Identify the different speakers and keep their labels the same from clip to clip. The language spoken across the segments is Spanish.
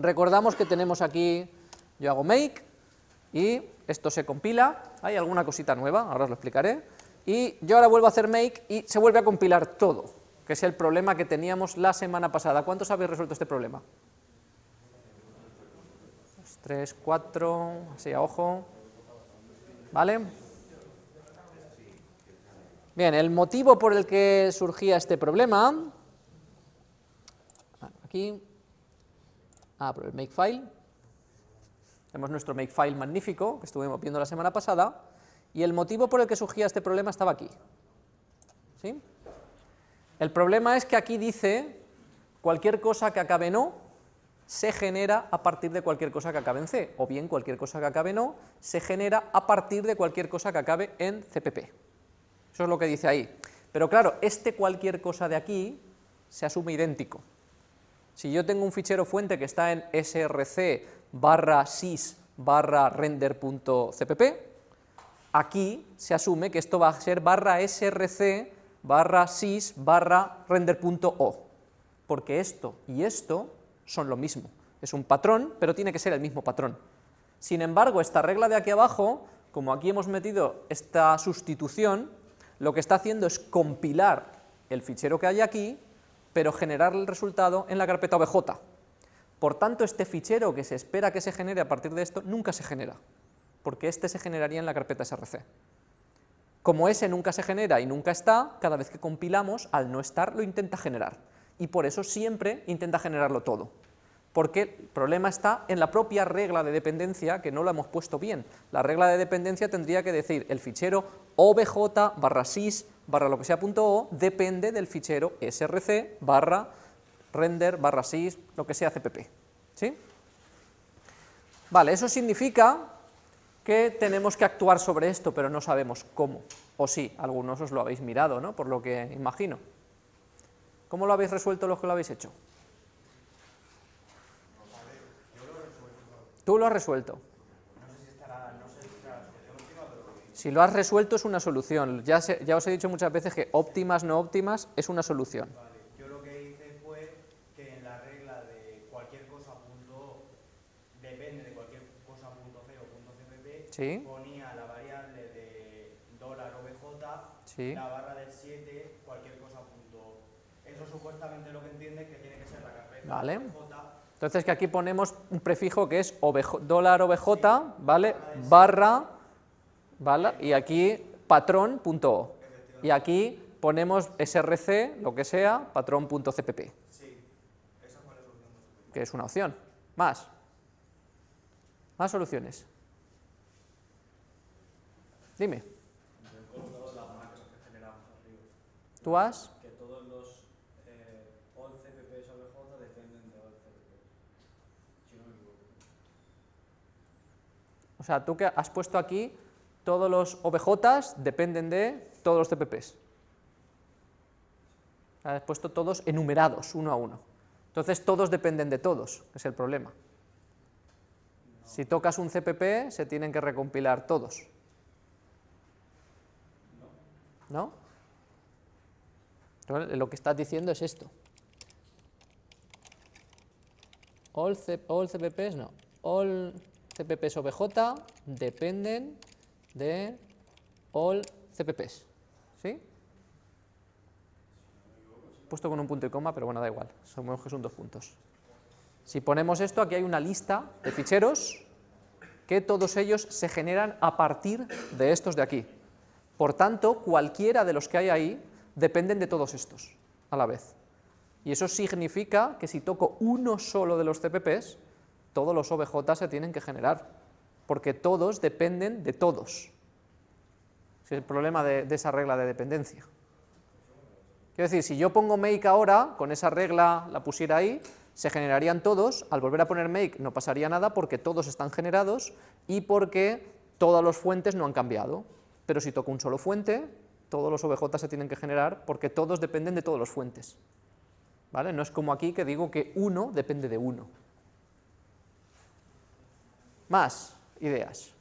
Speaker 1: Recordamos que tenemos aquí, yo hago make, y esto se compila, hay alguna cosita nueva, ahora os lo explicaré, y yo ahora vuelvo a hacer make y se vuelve a compilar todo, que es el problema que teníamos la semana pasada. ¿Cuántos habéis resuelto este problema? 3, 4, así a ojo, ¿vale? Bien, el motivo por el que surgía este problema, aquí, ah, por el makefile, tenemos nuestro makefile magnífico, que estuvimos viendo la semana pasada, y el motivo por el que surgía este problema estaba aquí. ¿Sí? El problema es que aquí dice cualquier cosa que acabe en O se genera a partir de cualquier cosa que acabe en C, o bien cualquier cosa que acabe en O se genera a partir de cualquier cosa que acabe en CPP. Eso es lo que dice ahí. Pero claro, este cualquier cosa de aquí se asume idéntico. Si yo tengo un fichero fuente que está en src barra sys barra render.cpp, aquí se asume que esto va a ser barra src barra sys barra render.o, porque esto y esto son lo mismo. Es un patrón, pero tiene que ser el mismo patrón. Sin embargo, esta regla de aquí abajo, como aquí hemos metido esta sustitución, lo que está haciendo es compilar el fichero que hay aquí, pero generar el resultado en la carpeta obj. Por tanto, este fichero que se espera que se genere a partir de esto, nunca se genera, porque este se generaría en la carpeta src. Como ese nunca se genera y nunca está, cada vez que compilamos, al no estar, lo intenta generar, y por eso siempre intenta generarlo todo porque el problema está en la propia regla de dependencia que no lo hemos puesto bien. La regla de dependencia tendría que decir el fichero obj barra sys barra lo que sea punto .o depende del fichero src barra render barra sys lo que sea cpp. ¿Sí? Vale, eso significa que tenemos que actuar sobre esto, pero no sabemos cómo. O sí, algunos os lo habéis mirado, ¿no? Por lo que imagino. ¿Cómo lo habéis resuelto los que lo habéis hecho? Tú lo has resuelto. Si lo has resuelto es una solución. Ya, ya os he dicho muchas veces que óptimas, no óptimas, es una solución.
Speaker 2: Yo lo que hice fue que en la regla de cualquier cosa punto depende de cualquier cosa punto C o punto CPP, ponía la variable de dólar OBJ, la barra del 7, cualquier cosa punto. Eso supuestamente lo que entiende que tiene que ser la carpeta
Speaker 1: vale. Entonces que aquí ponemos un prefijo que es dólar obj, ¿vale? Barra, ¿vale? Y aquí patrón.o. Y aquí ponemos src, lo que sea, patrón.cpp. Que es una opción. Más. Más soluciones. Dime. ¿Tú has? O sea, tú que has puesto aquí, todos los OBJs dependen de todos los CPPs. Has puesto todos enumerados, uno a uno. Entonces todos dependen de todos, es el problema. Si tocas un CPP, se tienen que recompilar todos. ¿No? Lo que estás diciendo es esto. All, all CPPs, no. All CPPs OBJ dependen de all CPPs. ¿Sí? Puesto con un punto y coma, pero bueno, da igual, somos que son dos puntos. Si ponemos esto, aquí hay una lista de ficheros que todos ellos se generan a partir de estos de aquí. Por tanto, cualquiera de los que hay ahí dependen de todos estos a la vez. Y eso significa que si toco uno solo de los CPPs, todos los OBJ se tienen que generar, porque todos dependen de todos. es el problema de, esa regla de dependencia. Quiero decir, si yo pongo make ahora, con esa regla la pusiera ahí, se generarían todos, al volver a poner make no pasaría nada porque todos están generados y porque todas las fuentes no han cambiado. Pero si toco un solo fuente, todos los OBJ se tienen que generar porque todos dependen de todas las fuentes. ¿Vale? No es como aquí que digo que uno depende de uno. Más ideas.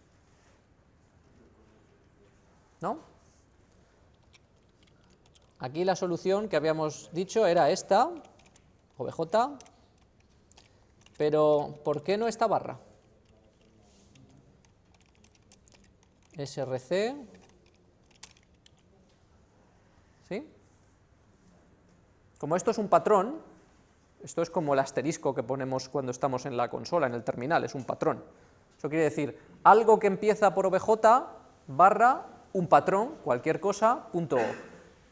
Speaker 1: ¿No? Aquí la solución que habíamos dicho era esta, OBJ, Pero, ¿por qué no esta barra? src, ¿sí? Como esto es un patrón, esto es como el asterisco que ponemos cuando estamos en la consola, en el terminal, es un patrón. Eso quiere decir, algo que empieza por obj barra un patrón, cualquier cosa, punto O.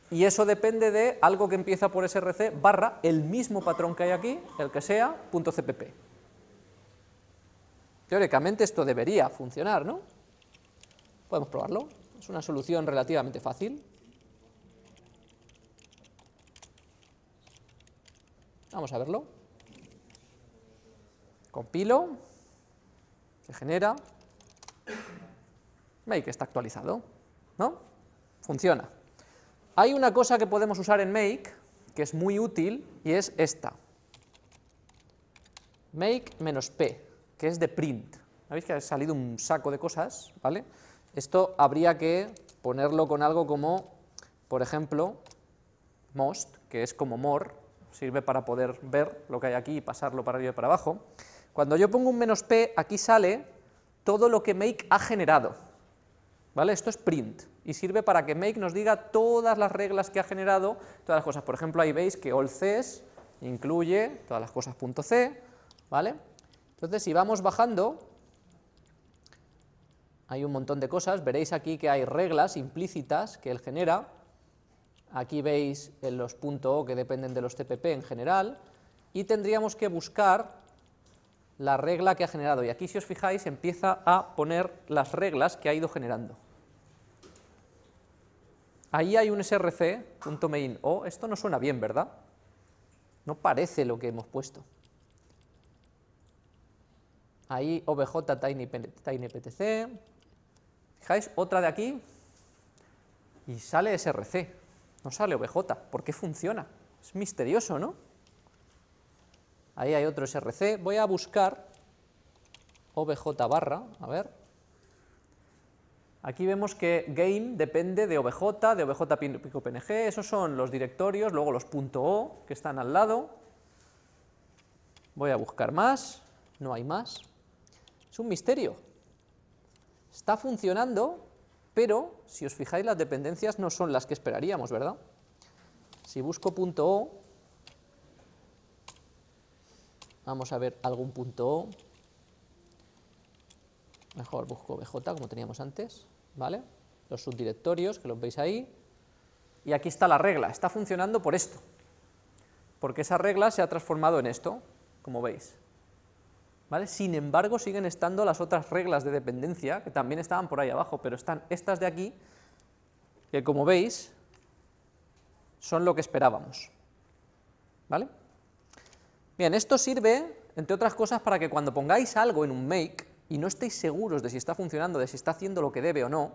Speaker 1: Y eso depende de algo que empieza por src barra el mismo patrón que hay aquí, el que sea, punto cpp. Teóricamente esto debería funcionar, ¿no? Podemos probarlo, es una solución relativamente fácil. Vamos a verlo. Compilo, se genera, make está actualizado, ¿no? Funciona. Hay una cosa que podemos usar en make, que es muy útil, y es esta. Make-p, que es de print. ¿Veis que ha salido un saco de cosas? ¿vale? Esto habría que ponerlo con algo como, por ejemplo, most, que es como more, sirve para poder ver lo que hay aquí y pasarlo para arriba y para abajo. Cuando yo pongo un menos p, aquí sale todo lo que make ha generado. ¿Vale? Esto es print y sirve para que make nos diga todas las reglas que ha generado, todas las cosas. Por ejemplo, ahí veis que allCS incluye todas las cosas .c, ¿vale? Entonces, si vamos bajando, hay un montón de cosas, veréis aquí que hay reglas implícitas que él genera, aquí veis los .o que dependen de los TPP en general, y tendríamos que buscar la regla que ha generado, y aquí si os fijáis empieza a poner las reglas que ha ido generando. Ahí hay un src.main o, esto no suena bien, ¿verdad? No parece lo que hemos puesto. Ahí obj tiny, ptc, fijáis, otra de aquí, y sale src, no sale obj, ¿por qué funciona? Es misterioso, ¿no? Ahí hay otro src, voy a buscar obj barra, a ver, Aquí vemos que game depende de obj, de obj pico png, esos son los directorios, luego los .o que están al lado. Voy a buscar más, no hay más. Es un misterio. Está funcionando, pero si os fijáis las dependencias no son las que esperaríamos, ¿verdad? Si busco .o, vamos a ver algún .o, mejor busco obj como teníamos antes, ¿vale? Los subdirectorios, que los veis ahí, y aquí está la regla, está funcionando por esto, porque esa regla se ha transformado en esto, como veis. ¿Vale? Sin embargo, siguen estando las otras reglas de dependencia, que también estaban por ahí abajo, pero están estas de aquí, que como veis, son lo que esperábamos. ¿Vale? Bien, esto sirve, entre otras cosas, para que cuando pongáis algo en un make, y no estéis seguros de si está funcionando, de si está haciendo lo que debe o no,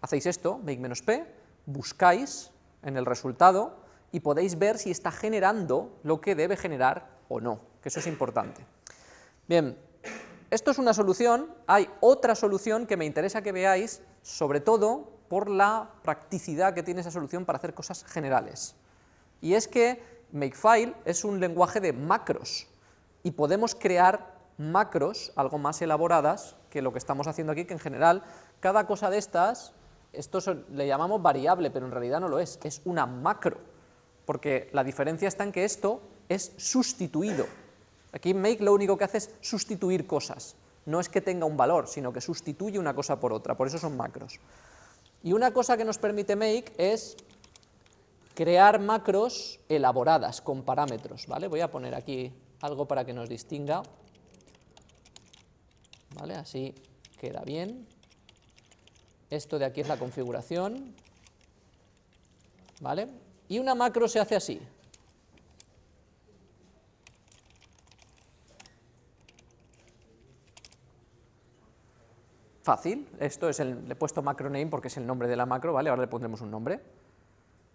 Speaker 1: hacéis esto, make-p, buscáis en el resultado y podéis ver si está generando lo que debe generar o no, que eso es importante. Bien, esto es una solución, hay otra solución que me interesa que veáis, sobre todo por la practicidad que tiene esa solución para hacer cosas generales. Y es que Makefile es un lenguaje de macros, y podemos crear macros algo más elaboradas que lo que estamos haciendo aquí, que en general cada cosa de estas, esto le llamamos variable, pero en realidad no lo es, es una macro, porque la diferencia está en que esto es sustituido. Aquí make lo único que hace es sustituir cosas, no es que tenga un valor, sino que sustituye una cosa por otra, por eso son macros. Y una cosa que nos permite make es crear macros elaboradas con parámetros, ¿vale? Voy a poner aquí algo para que nos distinga. ¿vale? Así queda bien. Esto de aquí es la configuración, ¿vale? Y una macro se hace así. Fácil, esto es el, le he puesto macro name porque es el nombre de la macro, ¿vale? Ahora le pondremos un nombre.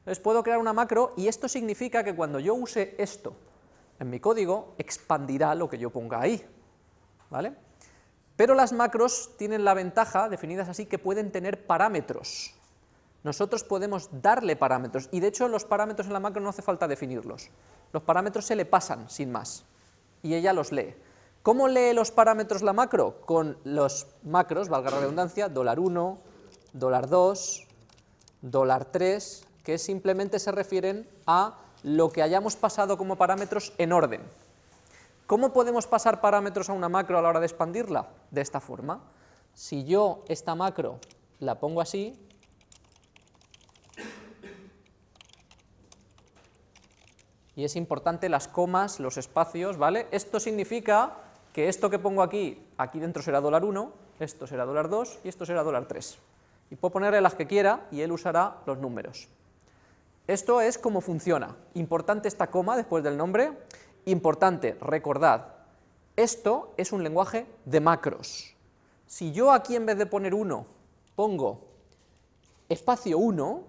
Speaker 1: Entonces puedo crear una macro y esto significa que cuando yo use esto en mi código, expandirá lo que yo ponga ahí, ¿vale? Pero las macros tienen la ventaja, definidas así, que pueden tener parámetros. Nosotros podemos darle parámetros, y de hecho los parámetros en la macro no hace falta definirlos. Los parámetros se le pasan, sin más, y ella los lee. ¿Cómo lee los parámetros la macro? Con los macros, valga la redundancia, dólar 1, dólar 2, dólar 3, que simplemente se refieren a lo que hayamos pasado como parámetros en orden. ¿Cómo podemos pasar parámetros a una macro a la hora de expandirla? De esta forma. Si yo esta macro la pongo así, y es importante las comas, los espacios, ¿vale? Esto significa que esto que pongo aquí, aquí dentro será dólar 1, esto será dólar 2 y esto será dólar 3. Y puedo ponerle las que quiera y él usará los números. Esto es cómo funciona. Importante esta coma después del nombre. Importante, recordad, esto es un lenguaje de macros. Si yo aquí en vez de poner 1 pongo espacio 1,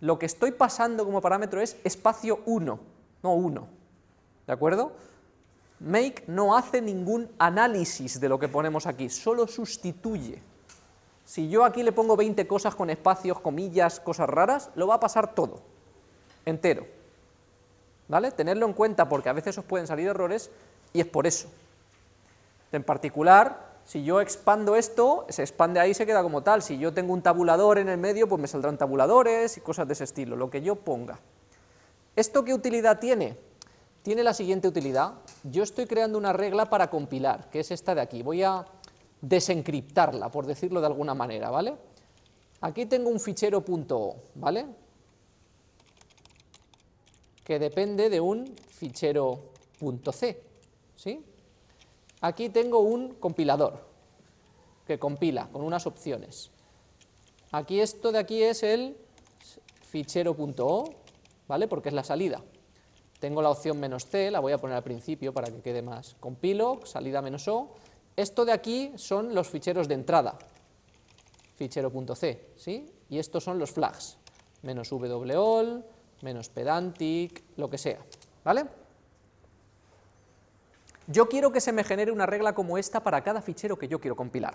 Speaker 1: lo que estoy pasando como parámetro es espacio 1 no uno. ¿De acuerdo? Make no hace ningún análisis de lo que ponemos aquí, solo sustituye. Si yo aquí le pongo 20 cosas con espacios, comillas, cosas raras, lo va a pasar todo, entero. ¿Vale? Tenerlo en cuenta porque a veces os pueden salir errores y es por eso. En particular, si yo expando esto, se expande ahí y se queda como tal. Si yo tengo un tabulador en el medio, pues me saldrán tabuladores y cosas de ese estilo, lo que yo ponga. ¿Esto qué utilidad tiene? Tiene la siguiente utilidad. Yo estoy creando una regla para compilar, que es esta de aquí. Voy a desencriptarla, por decirlo de alguna manera, ¿vale? Aquí tengo un fichero .o, ¿vale? Que depende de un fichero .c, ¿sí? Aquí tengo un compilador, que compila con unas opciones. Aquí esto de aquí es el fichero.o, ¿vale? Porque es la salida. Tengo la opción menos C, la voy a poner al principio para que quede más. Compilo, salida menos O. Esto de aquí son los ficheros de entrada, fichero.c, ¿sí? Y estos son los flags, menos wall, menos pedantic, lo que sea, ¿vale? Yo quiero que se me genere una regla como esta para cada fichero que yo quiero compilar.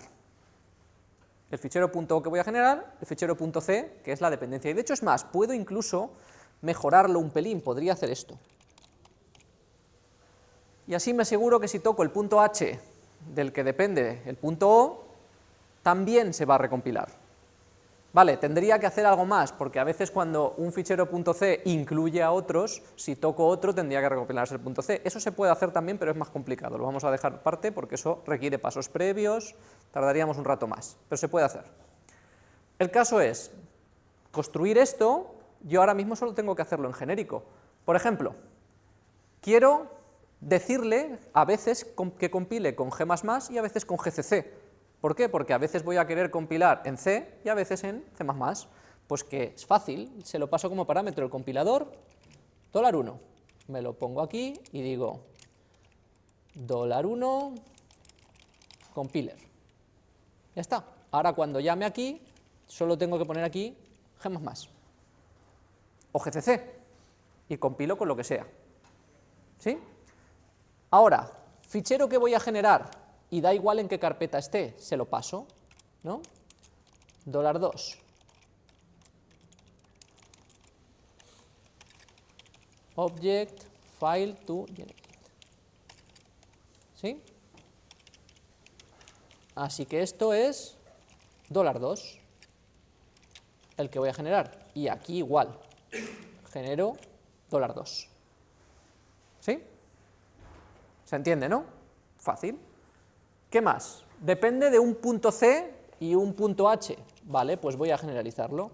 Speaker 1: El fichero .o que voy a generar, el fichero .c, que es la dependencia. Y de hecho es más, puedo incluso mejorarlo un pelín, podría hacer esto. Y así me aseguro que si toco el punto H del que depende el punto O, también se va a recompilar. Vale, tendría que hacer algo más, porque a veces cuando un fichero .c incluye a otros, si toco otro tendría que recompilarse el .c. Eso se puede hacer también, pero es más complicado, lo vamos a dejar aparte porque eso requiere pasos previos, tardaríamos un rato más, pero se puede hacer. El caso es construir esto yo ahora mismo solo tengo que hacerlo en genérico. Por ejemplo, quiero decirle a veces que compile con G++ y a veces con GCC. ¿Por qué? Porque a veces voy a querer compilar en C y a veces en C++. Pues que es fácil, se lo paso como parámetro el compilador, dólar 1. Me lo pongo aquí y digo dólar 1 compiler. Ya está. Ahora cuando llame aquí, solo tengo que poner aquí G++ o GCC y compilo con lo que sea. ¿Sí? Ahora, fichero que voy a generar y da igual en qué carpeta esté, se lo paso, ¿no? Dólar 2. Object, file to generate. ¿Sí? Así que esto es dólar 2, el que voy a generar, y aquí igual, genero dólar 2. ¿Sí? ¿Se entiende, no? Fácil. ¿Qué más? Depende de un punto C y un punto H. Vale, pues voy a generalizarlo.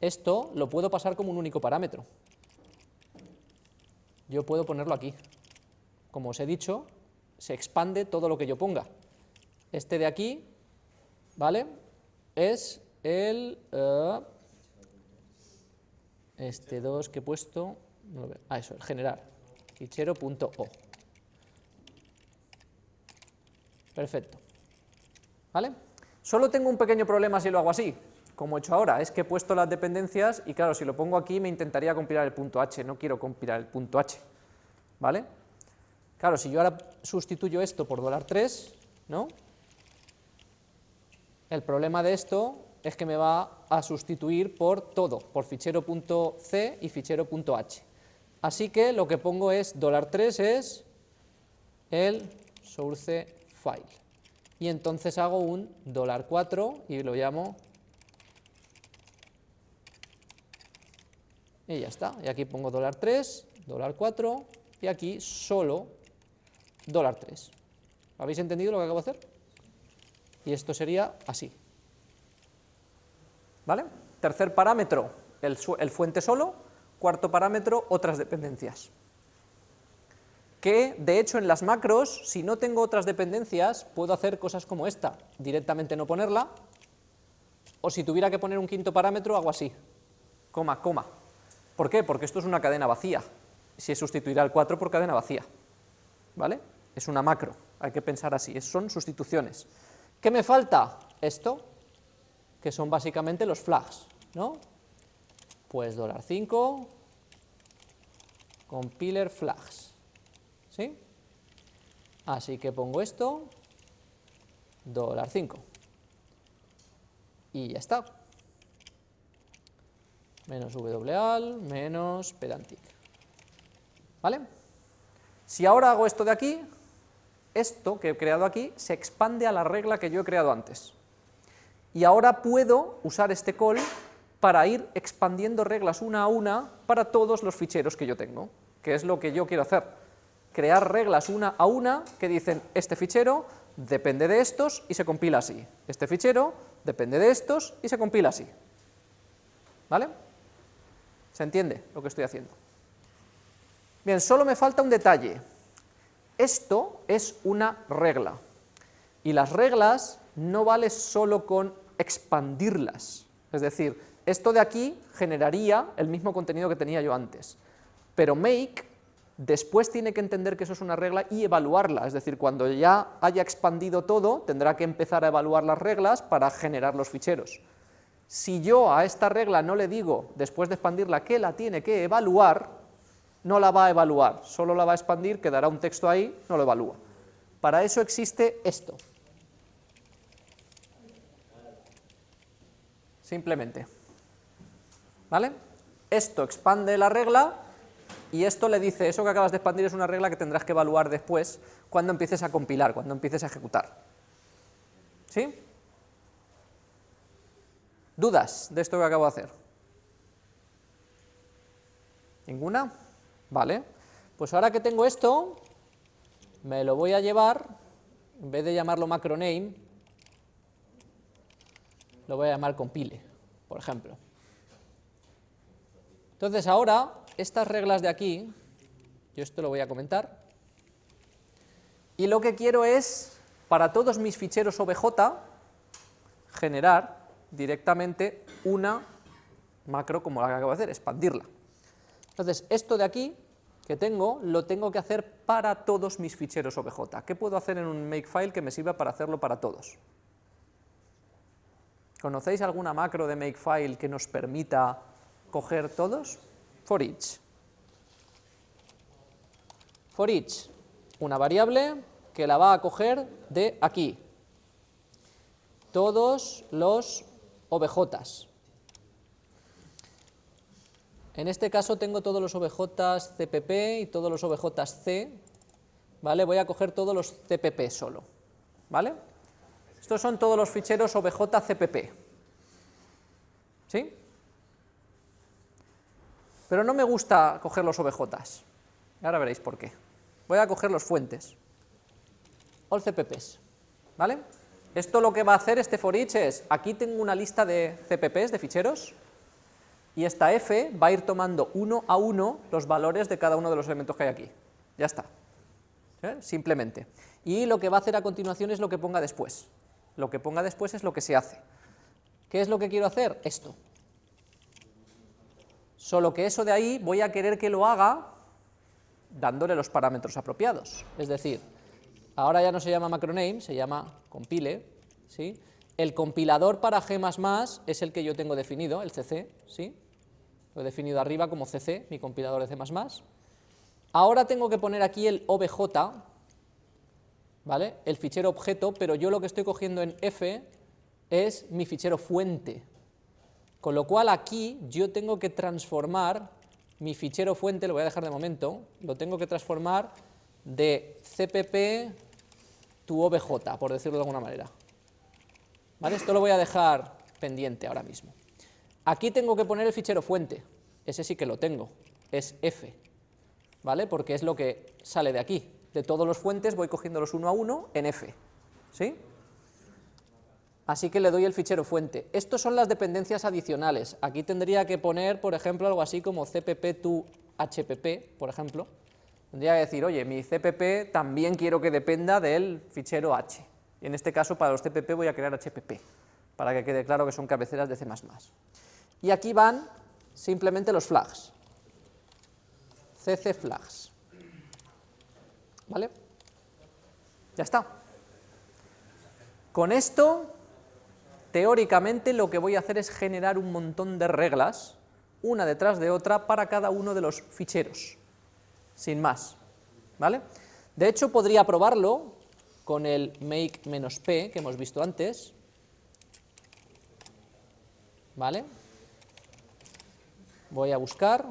Speaker 1: Esto lo puedo pasar como un único parámetro. Yo puedo ponerlo aquí. Como os he dicho, se expande todo lo que yo ponga. Este de aquí, ¿vale? Es el... Uh, este 2 que he puesto... ah, eso, el generar. Fichero.o. Perfecto. ¿Vale? Solo tengo un pequeño problema si lo hago así, como he hecho ahora, es que he puesto las dependencias y claro, si lo pongo aquí me intentaría compilar el punto h, no quiero compilar el punto h, ¿vale? Claro, si yo ahora sustituyo esto por $3, ¿no? El problema de esto es que me va a sustituir por todo, por fichero.c y fichero.h. Así que lo que pongo es $3 es el source file. Y entonces hago un $4 y lo llamo y ya está. Y aquí pongo $3, $4 y aquí solo $3. ¿Habéis entendido lo que acabo de hacer? Y esto sería así. ¿Vale? Tercer parámetro, el, fuente solo. Cuarto parámetro, otras dependencias. Que, de hecho, en las macros, si no tengo otras dependencias, puedo hacer cosas como esta. Directamente no ponerla, o si tuviera que poner un quinto parámetro, hago así. Coma, coma. ¿Por qué? Porque esto es una cadena vacía. Si sustituirá el 4 por cadena vacía. ¿Vale? Es una macro, hay que pensar así, son sustituciones. ¿Qué me falta? Esto, que son básicamente los flags, ¿no? Pues $5, compiler flags, ¿sí? Así que pongo esto, $5, y ya está. Menos wal, menos pedantic. ¿Vale? Si ahora hago esto de aquí, esto que he creado aquí se expande a la regla que yo he creado antes. Y ahora puedo usar este call para ir expandiendo reglas una a una para todos los ficheros que yo tengo, que es lo que yo quiero hacer. Crear reglas una a una que dicen, este fichero depende de estos y se compila así. Este fichero depende de estos y se compila así. ¿Vale? ¿Se entiende lo que estoy haciendo? Bien, solo me falta un detalle. Esto es una regla, y las reglas no vale solo con expandirlas, es decir, esto de aquí generaría el mismo contenido que tenía yo antes, pero make después tiene que entender que eso es una regla y evaluarla, es decir, cuando ya haya expandido todo, tendrá que empezar a evaluar las reglas para generar los ficheros. Si yo a esta regla no le digo, después de expandirla, que la tiene que evaluar, no la va a evaluar, solo la va a expandir, quedará un texto ahí, no lo evalúa. Para eso existe esto. Simplemente. ¿Vale? Esto expande la regla y esto le dice, eso que acabas de expandir es una regla que tendrás que evaluar después cuando empieces a compilar, cuando empieces a ejecutar. ¿Sí? ¿Dudas de esto que acabo de hacer? ¿Ninguna? ¿Vale? Pues ahora que tengo esto, me lo voy a llevar, en vez de llamarlo macroname, lo voy a llamar compile, por ejemplo. Entonces ahora, estas reglas de aquí, yo esto lo voy a comentar, y lo que quiero es, para todos mis ficheros OBJ, generar directamente una macro como la que acabo de hacer, expandirla. Entonces, esto de aquí que tengo, lo tengo que hacer para todos mis ficheros OBJ. ¿Qué puedo hacer en un makefile que me sirva para hacerlo para todos? ¿Conocéis alguna macro de makefile que nos permita coger todos? For each. For each, una variable que la va a coger de aquí. Todos los OBJs. En este caso tengo todos los OBJs CPP y todos los OBJs C, ¿vale? Voy a coger todos los CPP solo, ¿vale? Estos son todos los ficheros OBJ CPP, ¿sí? Pero no me gusta coger los OBJs, ahora veréis por qué. Voy a coger los fuentes, all CPPs, ¿vale? Esto lo que va a hacer este for each es, aquí tengo una lista de CPPs, de ficheros, y esta f va a ir tomando uno a uno los valores de cada uno de los elementos que hay aquí. Ya está. ¿Eh? Simplemente. Y lo que va a hacer a continuación es lo que ponga después. Lo que ponga después es lo que se hace. ¿Qué es lo que quiero hacer? Esto. Solo que eso de ahí voy a querer que lo haga dándole los parámetros apropiados. Es decir, ahora ya no se llama macroname, se llama compile, ¿sí? El compilador para G++ es el que yo tengo definido, el CC, ¿sí? Lo he definido arriba como CC, mi compilador de C++. Ahora tengo que poner aquí el OBJ, ¿vale? El fichero objeto, pero yo lo que estoy cogiendo en F es mi fichero fuente. Con lo cual aquí yo tengo que transformar mi fichero fuente, lo voy a dejar de momento, lo tengo que transformar de cpp tu obj, por decirlo de alguna manera. ¿Vale? Esto lo voy a dejar pendiente ahora mismo. Aquí tengo que poner el fichero fuente, ese sí que lo tengo, es f, ¿vale? Porque es lo que sale de aquí. De todos los fuentes voy cogiéndolos uno a uno en f, ¿sí? Así que le doy el fichero fuente. Estos son las dependencias adicionales. Aquí tendría que poner, por ejemplo, algo así como cpp to hpp, por ejemplo. Tendría que decir, oye, mi cpp también quiero que dependa del fichero h. Y en este caso, para los cpp voy a crear hpp, para que quede claro que son cabeceras de C++. Y aquí van simplemente los flags, cc flags. ¿Vale? Ya está. Con esto, teóricamente lo que voy a hacer es generar un montón de reglas, una detrás de otra, para cada uno de los ficheros, sin más. ¿Vale? De hecho, podría probarlo con el make-p que hemos visto antes. ¿Vale? voy a buscar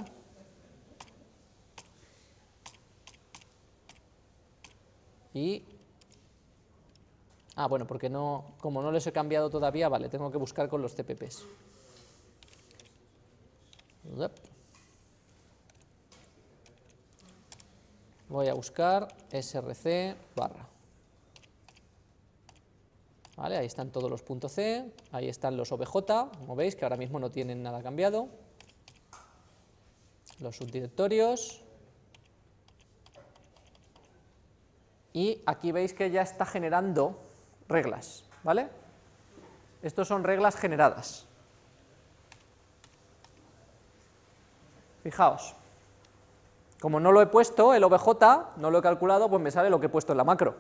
Speaker 1: y ah bueno porque no como no les he cambiado todavía vale tengo que buscar con los CPPs voy a buscar src barra. ¿Vale? Ahí están todos los puntos C, ahí están los OBJ, como veis que ahora mismo no tienen nada cambiado. Los subdirectorios, y aquí veis que ya está generando reglas, ¿vale? Estos son reglas generadas. Fijaos, como no lo he puesto, el OBJ, no lo he calculado, pues me sale lo que he puesto en la macro.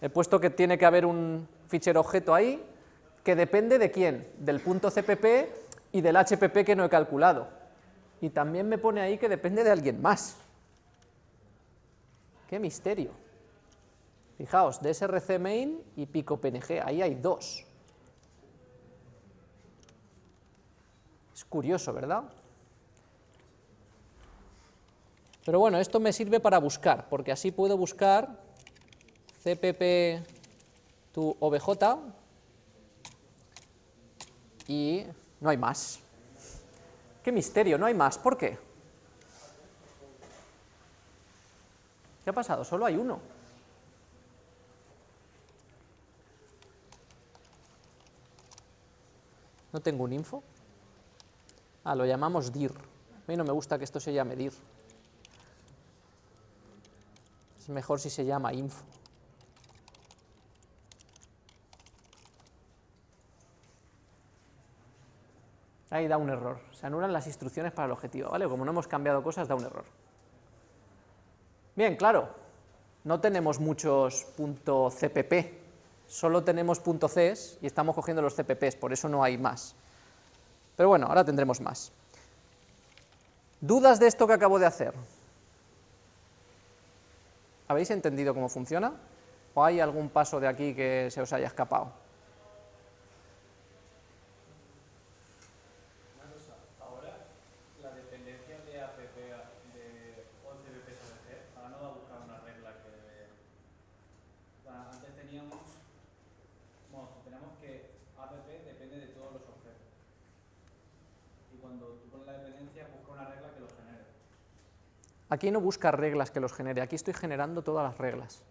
Speaker 1: He puesto que tiene que haber un fichero objeto ahí, que depende de quién, del punto CPP y del HPP que no he calculado y también me pone ahí que depende de alguien más. ¡Qué misterio! Fijaos, DSRC main y pico PNG, ahí hay dos. Es curioso, ¿verdad? Pero bueno, esto me sirve para buscar, porque así puedo buscar cpp tu obj y no hay más. Qué misterio, no hay más. ¿Por qué? ¿Qué ha pasado? Solo hay uno. ¿No tengo un info? Ah, lo llamamos dir. A mí no me gusta que esto se llame dir. Es mejor si se llama info. Ahí da un error, se anulan las instrucciones para el objetivo, ¿vale? Como no hemos cambiado cosas, da un error. Bien, claro, no tenemos muchos .cpp, solo tenemos .cs y estamos cogiendo los cpps, por eso no hay más. Pero bueno, ahora tendremos más. ¿Dudas de esto que acabo de hacer? ¿Habéis entendido cómo funciona? ¿O hay algún paso de aquí que se os haya escapado? Aquí no busca reglas que los genere, aquí estoy generando todas las reglas.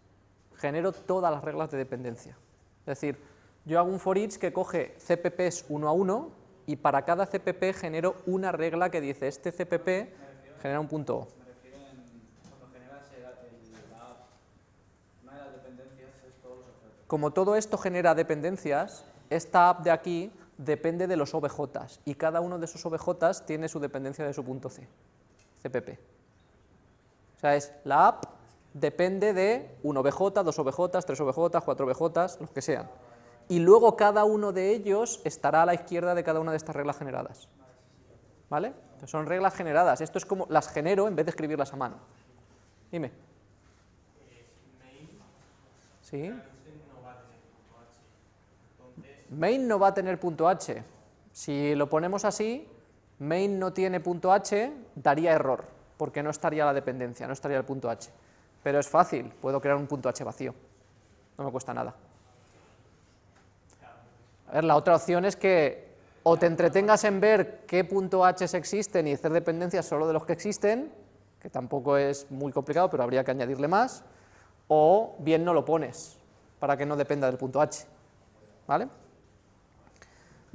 Speaker 1: Genero todas las reglas de dependencia. Es decir, yo hago un for each que coge CPPs uno a uno y para cada CPP genero una regla que dice este CPP genera un punto O. Como todo esto genera dependencias, esta app de aquí depende de los OBJs y cada uno de esos OBJs tiene su dependencia de su punto C, CPP. O sea, es la app depende de un OBJ, dos OBJ, tres OBJ, cuatro OBJ, los que sean. Y luego cada uno de ellos estará a la izquierda de cada una de estas reglas generadas. ¿Vale? son reglas generadas. Esto es como las genero en vez de escribirlas a mano. Dime. ¿Sí? Main no va a tener punto h. Si lo ponemos así, main no tiene punto h, daría error, porque no estaría la dependencia, no estaría el punto h. Pero es fácil, puedo crear un punto h vacío, no me cuesta nada. A ver, la otra opción es que o te entretengas en ver qué punto h existen y hacer dependencias solo de los que existen, que tampoco es muy complicado, pero habría que añadirle más, o bien no lo pones, para que no dependa del punto h, ¿vale?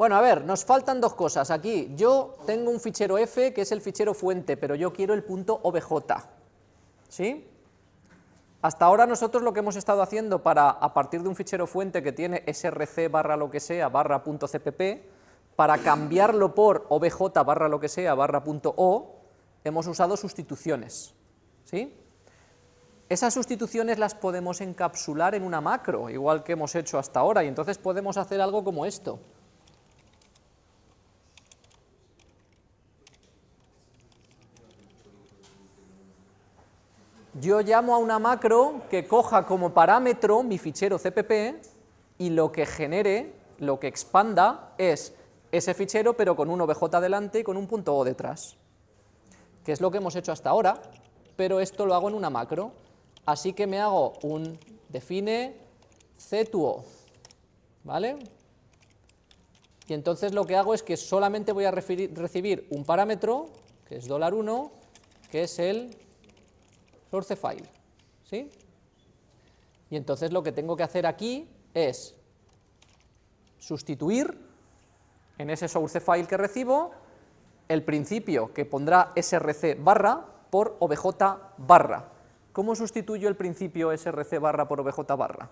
Speaker 1: Bueno, a ver, nos faltan dos cosas aquí. Yo tengo un fichero f que es el fichero fuente, pero yo quiero el punto obj, ¿sí? Hasta ahora nosotros lo que hemos estado haciendo para, a partir de un fichero fuente que tiene src barra lo que sea barra punto cpp, para cambiarlo por obj barra lo que sea barra punto o, hemos usado sustituciones, ¿sí? Esas sustituciones las podemos encapsular en una macro, igual que hemos hecho hasta ahora, y entonces podemos hacer algo como esto. Yo llamo a una macro que coja como parámetro mi fichero CPP y lo que genere, lo que expanda es ese fichero pero con un obj delante y con un punto O detrás, que es lo que hemos hecho hasta ahora, pero esto lo hago en una macro, así que me hago un define c o, ¿vale? Y entonces lo que hago es que solamente voy a recibir un parámetro, que es $1, que es el source file, ¿sí? Y entonces lo que tengo que hacer aquí es sustituir en ese source file que recibo el principio que pondrá src barra por obj barra. ¿Cómo sustituyo el principio src barra por obj barra?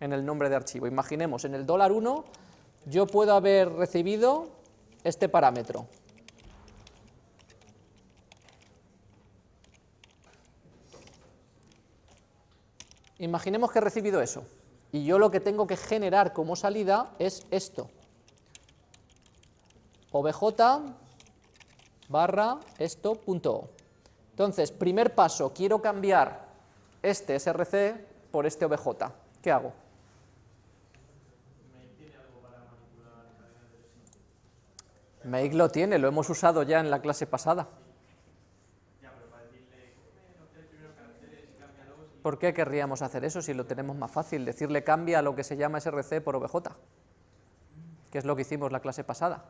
Speaker 1: En el nombre de archivo. Imaginemos, en el dólar $1 yo puedo haber recibido este parámetro, Imaginemos que he recibido eso, y yo lo que tengo que generar como salida es esto, obj barra esto punto Entonces, primer paso, quiero cambiar este src por este obj, ¿qué hago? Make lo tiene, lo hemos usado ya en la clase pasada. ¿Por qué querríamos hacer eso si lo tenemos más fácil? Decirle cambia lo que se llama src por obj, que es lo que hicimos la clase pasada.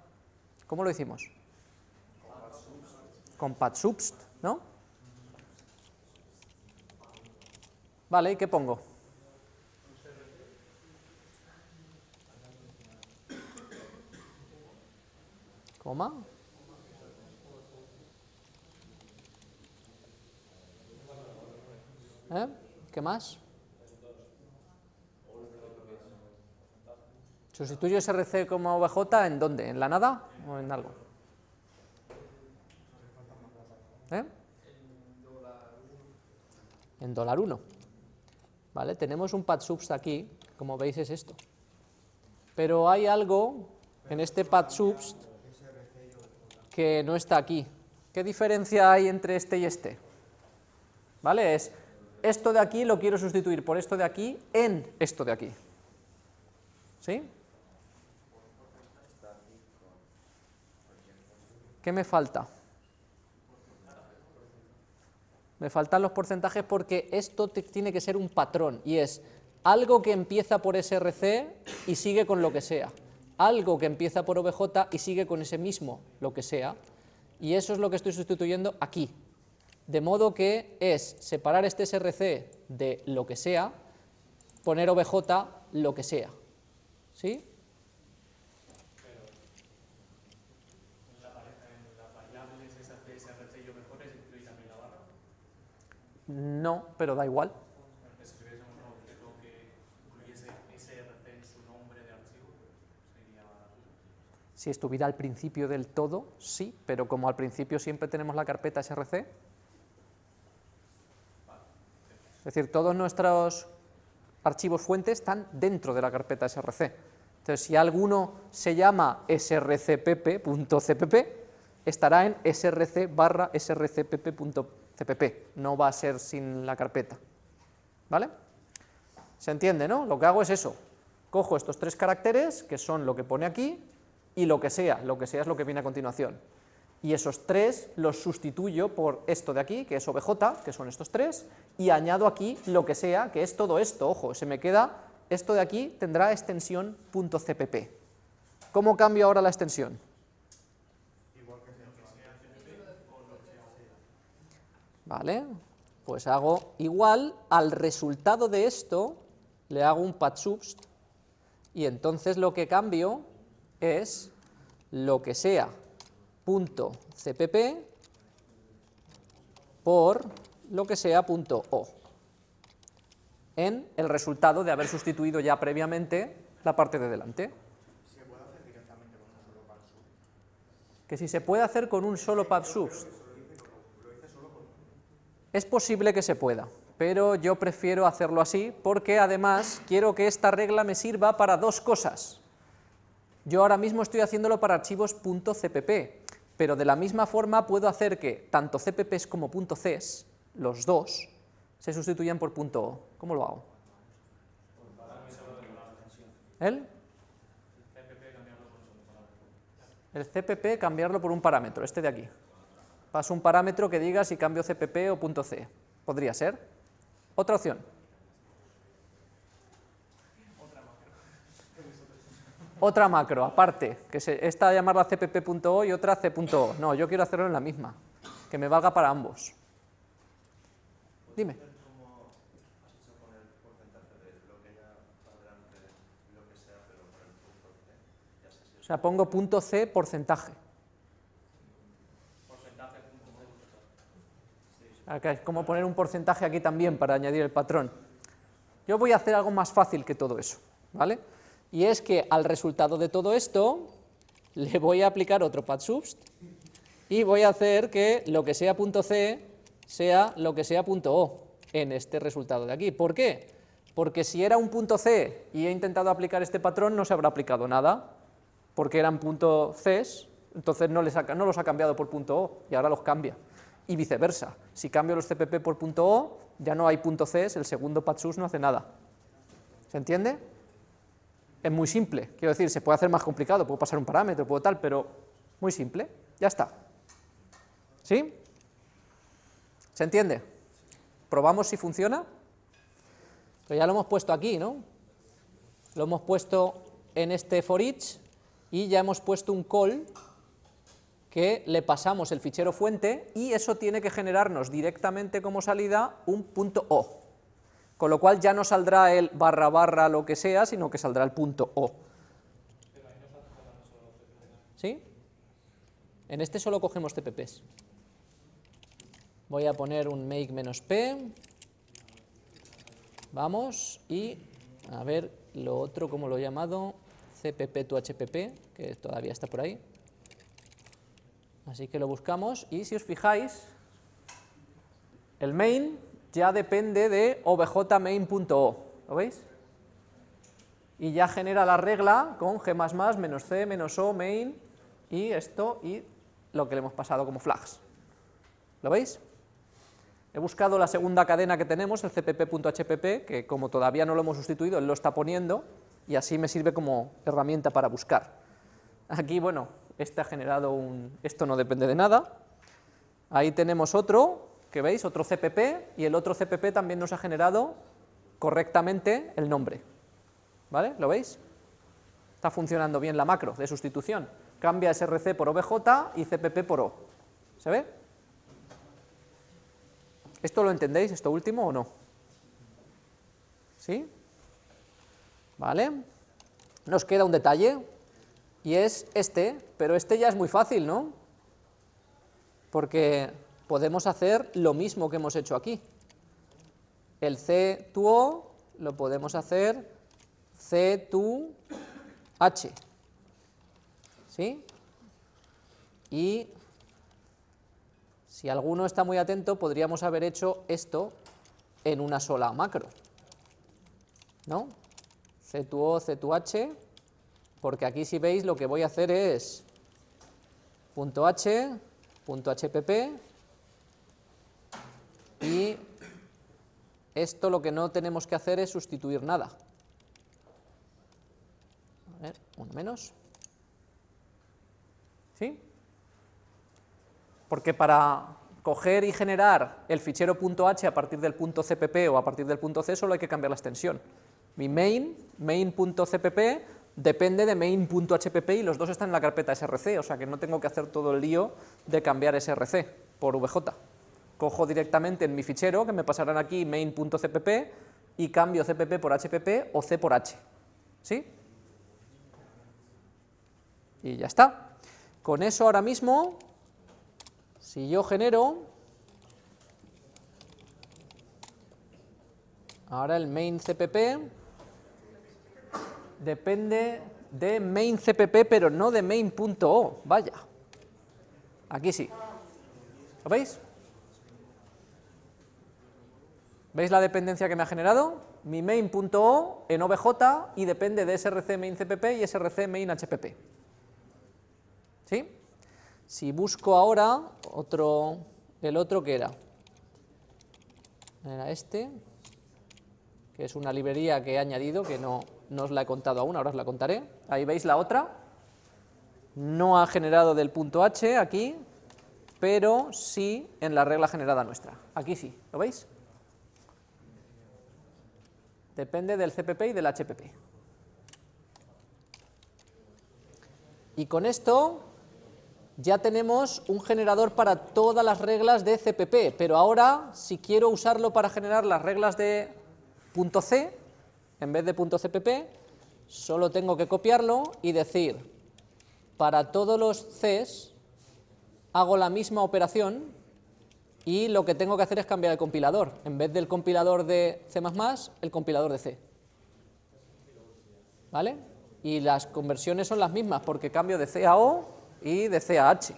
Speaker 1: ¿Cómo lo hicimos? Con padsubst, ¿no? Vale, ¿y qué pongo? Coma. ¿Eh? ¿Qué más? ¿Sustituyo SRC como OBJ en dónde? ¿En la nada o en algo? ¿Eh? En dólar 1. ¿Vale? Tenemos un pad subst aquí, como veis es esto. Pero hay algo en este pad subst que no está aquí. ¿Qué diferencia hay entre este y este? ¿Vale? Es esto de aquí lo quiero sustituir por esto de aquí en esto de aquí. ¿Sí? ¿Qué me falta? Me faltan los porcentajes porque esto tiene que ser un patrón y es algo que empieza por SRC y sigue con lo que sea, algo que empieza por OBJ y sigue con ese mismo lo que sea, y eso es lo que estoy sustituyendo aquí, de modo que es separar este src de lo que sea, poner obj lo que sea. ¿Sí? No, pero da igual. Si estuviera al principio del todo, sí, pero como al principio siempre tenemos la carpeta src, es decir, todos nuestros archivos fuentes están dentro de la carpeta src. Entonces, si alguno se llama srcpp.cpp, estará en src barra srcpp.cpp, no va a ser sin la carpeta. ¿Vale? ¿Se entiende, no? Lo que hago es eso, Cojo estos tres caracteres, que son lo que pone aquí, y lo que sea, lo que sea es lo que viene a continuación. Y esos tres los sustituyo por esto de aquí, que es obj, que son estos tres, y añado aquí lo que sea, que es todo esto, ojo, se me queda, esto de aquí tendrá extensión .cpp. ¿Cómo cambio ahora la extensión? Vale, pues hago igual, al resultado de esto le hago un subst y entonces lo que cambio es lo que sea punto .cpp por lo que sea punto .o en el resultado de haber sustituido ya previamente la parte de delante. Que si se puede hacer con un solo subst es posible que se pueda, pero yo prefiero hacerlo así porque además quiero que esta regla me sirva para dos cosas. Yo ahora mismo estoy haciéndolo para archivos .cpp, pero de la misma forma puedo hacer que tanto cpps como .cs, los dos, se sustituyan por .o. ¿Cómo lo hago? ¿El? El cpp cambiarlo por un parámetro, este de aquí. Paso un parámetro que diga si cambio CPP o punto .c. Podría ser. Otra opción. Otra macro, aparte, que se, esta llamarla cpp.o y otra c.o. No, yo quiero hacerlo en la misma, que me valga para ambos. Dime. O sea, pongo punto .c porcentaje. es como poner un porcentaje aquí también para añadir el patrón. Yo voy a hacer algo más fácil que todo eso, ¿vale? Y es que al resultado de todo esto le voy a aplicar otro subst y voy a hacer que lo que sea punto .c sea lo que sea punto .o en este resultado de aquí. ¿Por qué? Porque si era un punto .c y he intentado aplicar este patrón no se habrá aplicado nada, porque eran punto .cs, entonces no, los ha cambiado por punto .o y ahora los cambia y viceversa. Si cambio los CPP por punto .o, ya no hay punto .cs, el segundo patsus no hace nada. ¿Se entiende? Es muy simple, quiero decir, se puede hacer más complicado, puedo pasar un parámetro, puedo tal, pero muy simple, ya está. ¿Sí? ¿Se entiende? ¿Probamos si funciona? Pues ya lo hemos puesto aquí, ¿no? Lo hemos puesto en este for each y ya hemos puesto un call que le pasamos el fichero fuente y eso tiene que generarnos directamente como salida un punto .o, con lo cual ya no saldrá el barra barra lo que sea, sino que saldrá el punto .o. ¿Sí? En este solo cogemos CPPs. Voy a poner un make-p, vamos, y a ver lo otro, como lo he llamado, cpp to hpp, que todavía está por ahí. Así que lo buscamos y si os fijáis, el main ya depende de objmain.o, ¿lo veis? Y ya genera la regla con g++ menos c menos o main y esto y lo que le hemos pasado como flags. ¿Lo veis? He buscado la segunda cadena que tenemos, el cpp.hpp, que como todavía no lo hemos sustituido, él lo está poniendo, y así me sirve como herramienta para buscar. Aquí, bueno, este ha generado un... esto no depende de nada. Ahí tenemos otro, que veis, otro CPP, y el otro CPP también nos ha generado correctamente el nombre. ¿Vale? ¿Lo veis? Está funcionando bien la macro de sustitución. Cambia src por obj y cpp por o. ¿Se ve? ¿Esto lo entendéis, esto último, o no? ¿Sí? ¿Vale? Nos queda un detalle, y es este, pero este ya es muy fácil, ¿no? Porque podemos hacer lo mismo que hemos hecho aquí. El C tu O lo podemos hacer C tu H. ¿Sí? Y si alguno está muy atento, podríamos haber hecho esto en una sola macro. ¿No? C tu O, C tu H, porque aquí si veis lo que voy a hacer es .h, .hpp, y esto lo que no tenemos que hacer es sustituir nada. A ver, uno menos. ¿Sí? Porque para coger y generar el fichero .h a partir del punto .cpp o a partir del punto .c solo hay que cambiar la extensión. Mi main, main.cpp, depende de main.hpp y los dos están en la carpeta src, o sea que no tengo que hacer todo el lío de cambiar src por vj. Cojo directamente en mi fichero, que me pasarán aquí main.cpp, y cambio cpp por hpp o c por h. ¿Sí? Y ya está. Con eso ahora mismo, si yo genero, ahora el main cpp depende de main cpp, pero no de main.o, vaya. Aquí sí. ¿Lo veis? ¿Veis la dependencia que me ha generado? Mi main.o en obj y depende de src main cpp y src main hpp. ¿Sí? Si busco ahora otro, el otro que era, era este, que es una librería que he añadido, que no, no os la he contado aún, ahora os la contaré. Ahí veis la otra, no ha generado del punto h aquí, pero sí en la regla generada nuestra. Aquí sí, ¿lo veis? Depende del CPP y del HPP. Y con esto ya tenemos un generador para todas las reglas de CPP, pero ahora si quiero usarlo para generar las reglas de punto .c, en vez de punto .cpp, solo tengo que copiarlo y decir, para todos los Cs hago la misma operación y lo que tengo que hacer es cambiar el compilador. En vez del compilador de C++, el compilador de C. ¿Vale? Y las conversiones son las mismas porque cambio de C a O y de C a H.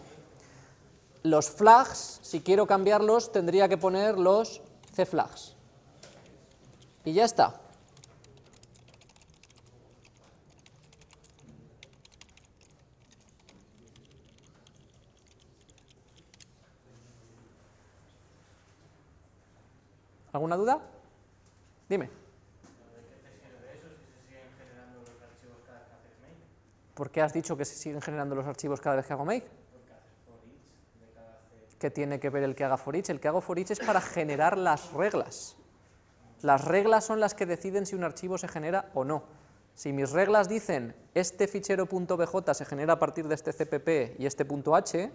Speaker 1: Los flags, si quiero cambiarlos, tendría que poner los C flags. Y ya está. ¿Alguna duda? Dime. ¿Por qué has dicho que se siguen generando los archivos cada vez que hago make? ¿Qué tiene que ver el que haga for each? El que hago for each es para generar las reglas. Las reglas son las que deciden si un archivo se genera o no. Si mis reglas dicen este fichero .bj se genera a partir de este cpp y este .h,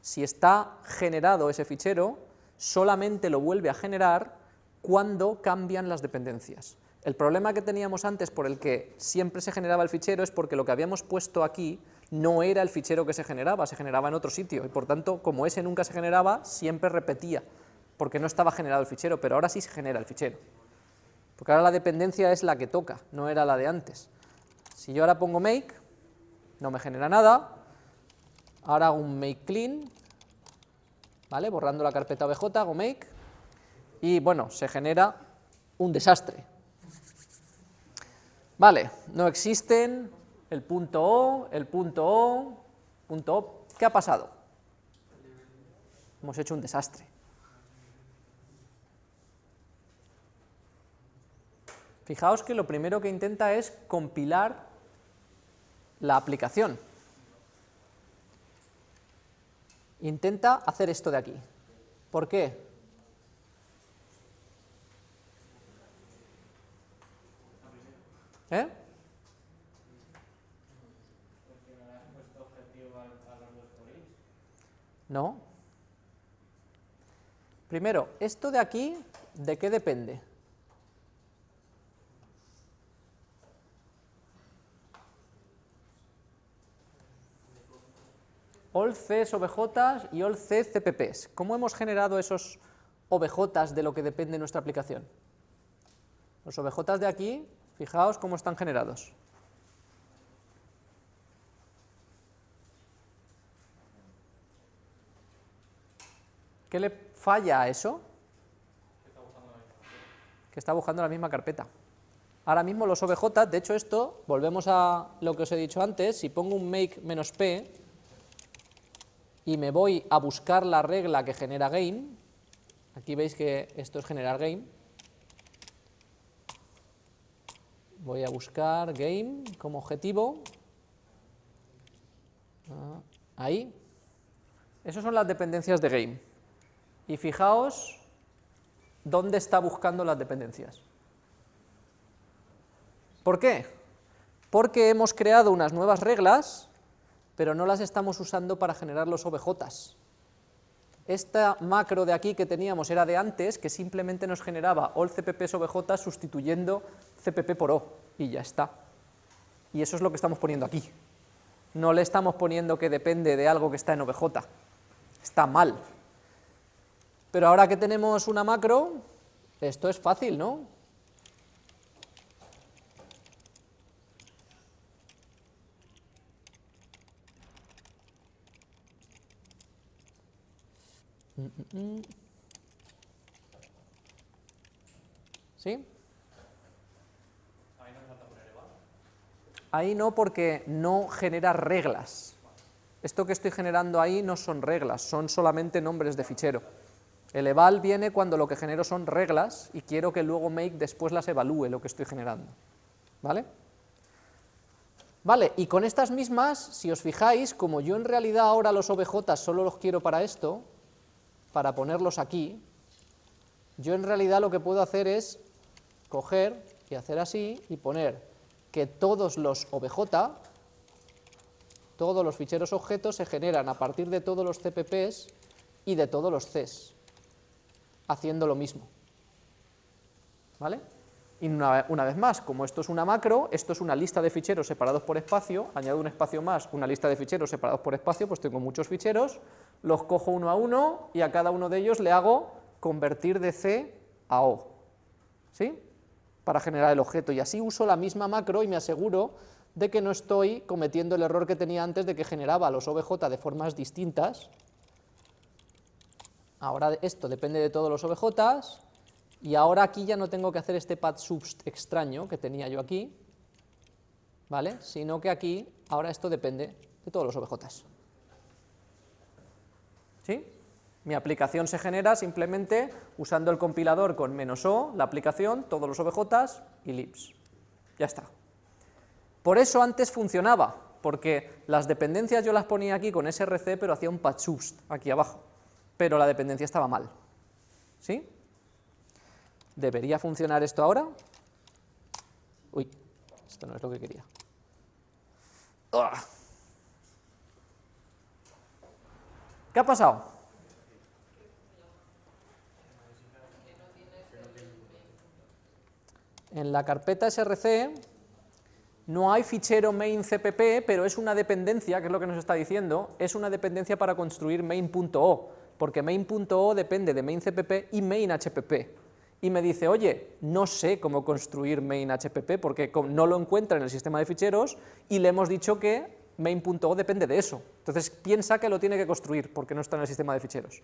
Speaker 1: si está generado ese fichero, solamente lo vuelve a generar cuando cambian las dependencias. El problema que teníamos antes por el que siempre se generaba el fichero es porque lo que habíamos puesto aquí no era el fichero que se generaba, se generaba en otro sitio, y por tanto, como ese nunca se generaba, siempre repetía, porque no estaba generado el fichero, pero ahora sí se genera el fichero. Porque ahora la dependencia es la que toca, no era la de antes. Si yo ahora pongo make, no me genera nada, ahora hago un make clean, ¿vale? borrando la carpeta obj, hago make, y bueno, se genera un desastre. Vale, no existen el punto O, el punto O, punto O. ¿Qué ha pasado? Hemos hecho un desastre. Fijaos que lo primero que intenta es compilar la aplicación. Intenta hacer esto de aquí. ¿Por qué? ¿Eh? No. Primero, esto de aquí, ¿de qué depende? all Cs y all C CPPs. ¿Cómo hemos generado esos OBJ de lo que depende nuestra aplicación? Los OBJ de aquí Fijaos cómo están generados. ¿Qué le falla a eso? Que está buscando la misma carpeta. Ahora mismo los OBJ, de hecho esto, volvemos a lo que os he dicho antes, si pongo un make-p y me voy a buscar la regla que genera gain, aquí veis que esto es generar gain, voy a buscar game como objetivo, ah, ahí, esas son las dependencias de game, y fijaos dónde está buscando las dependencias. ¿Por qué? Porque hemos creado unas nuevas reglas, pero no las estamos usando para generar los OBJs. Esta macro de aquí que teníamos era de antes, que simplemente nos generaba all cpp obj sustituyendo cpp por o, y ya está. Y eso es lo que estamos poniendo aquí. No le estamos poniendo que depende de algo que está en obj. Está mal. Pero ahora que tenemos una macro, esto es fácil, ¿no? ¿Sí? Ahí no porque no genera reglas. Esto que estoy generando ahí no son reglas, son solamente nombres de fichero. El eval viene cuando lo que genero son reglas y quiero que luego make después las evalúe lo que estoy generando. ¿Vale? Vale, y con estas mismas, si os fijáis, como yo en realidad ahora los OBJ solo los quiero para esto, para ponerlos aquí, yo en realidad lo que puedo hacer es coger y hacer así y poner que todos los OBJ, todos los ficheros objetos se generan a partir de todos los CPPs y de todos los Cs haciendo lo mismo. ¿Vale? Y una, vez más, como esto es una macro, esto es una lista de ficheros separados por espacio, añado un espacio más, una lista de ficheros separados por espacio, pues tengo muchos ficheros, los cojo uno a uno y a cada uno de ellos le hago convertir de C a O, ¿sí? Para generar el objeto, y así uso la misma macro y me aseguro de que no estoy cometiendo el error que tenía antes de que generaba los OBJ de formas distintas, Ahora esto depende de todos los OBJs, y ahora aquí ya no tengo que hacer este pad subst extraño que tenía yo aquí, ¿vale? Sino que aquí, ahora esto depende de todos los OBJs. ¿Sí? Mi aplicación se genera simplemente usando el compilador con menos "-o", la aplicación, todos los OBJs y libs. Ya está. Por eso antes funcionaba, porque las dependencias yo las ponía aquí con src, pero hacía un pad subst aquí abajo pero la dependencia estaba mal. ¿Sí? ¿Debería funcionar esto ahora? Uy, esto no es lo que quería. ¿Qué ha pasado? En la carpeta src no hay fichero main cpp, pero es una dependencia, que es lo que nos está diciendo, es una dependencia para construir main.o porque main.o depende de main.cpp y main.hpp. Y me dice, oye, no sé cómo construir main.hpp porque no lo encuentra en el sistema de ficheros y le hemos dicho que main.o depende de eso. Entonces piensa que lo tiene que construir porque no está en el sistema de ficheros.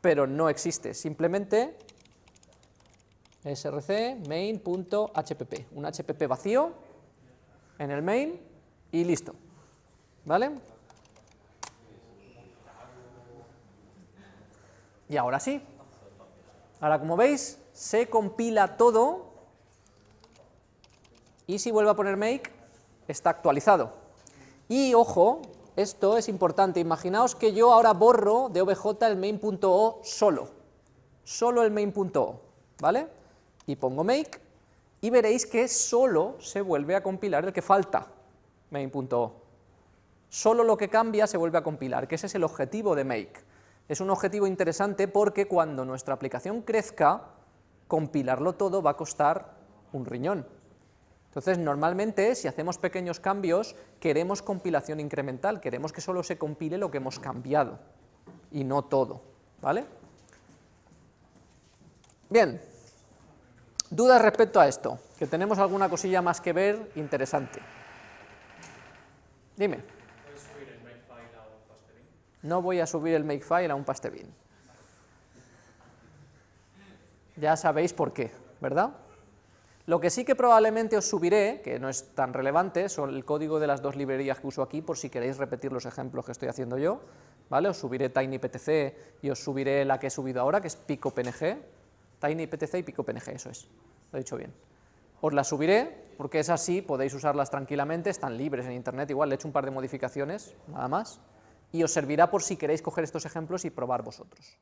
Speaker 1: Pero no existe, simplemente src main.hpp, un hpp vacío en el main y listo. ¿Vale? Y ahora sí. Ahora, como veis, se compila todo y si vuelvo a poner make, está actualizado. Y, ojo, esto es importante, imaginaos que yo ahora borro de obj el main.o solo, solo el main.o, ¿vale? Y pongo make, y veréis que solo se vuelve a compilar el que falta, main.o. Solo lo que cambia se vuelve a compilar, que ese es el objetivo de make es un objetivo interesante porque cuando nuestra aplicación crezca, compilarlo todo va a costar un riñón. Entonces, normalmente, si hacemos pequeños cambios, queremos compilación incremental, queremos que solo se compile lo que hemos cambiado, y no todo, ¿vale? Bien, dudas respecto a esto, que tenemos alguna cosilla más que ver interesante. Dime no voy a subir el makefile a un pastebin. Ya sabéis por qué, ¿verdad? Lo que sí que probablemente os subiré, que no es tan relevante, son el código de las dos librerías que uso aquí, por si queréis repetir los ejemplos que estoy haciendo yo, ¿vale? Os subiré TinyPTC y os subiré la que he subido ahora, que es PicoPNG, TinyPTC y PicoPNG, eso es, lo he dicho bien. Os la subiré, porque es así, podéis usarlas tranquilamente, están libres en internet, igual le he hecho un par de modificaciones, nada más, y os servirá por si queréis coger estos ejemplos y probar vosotros.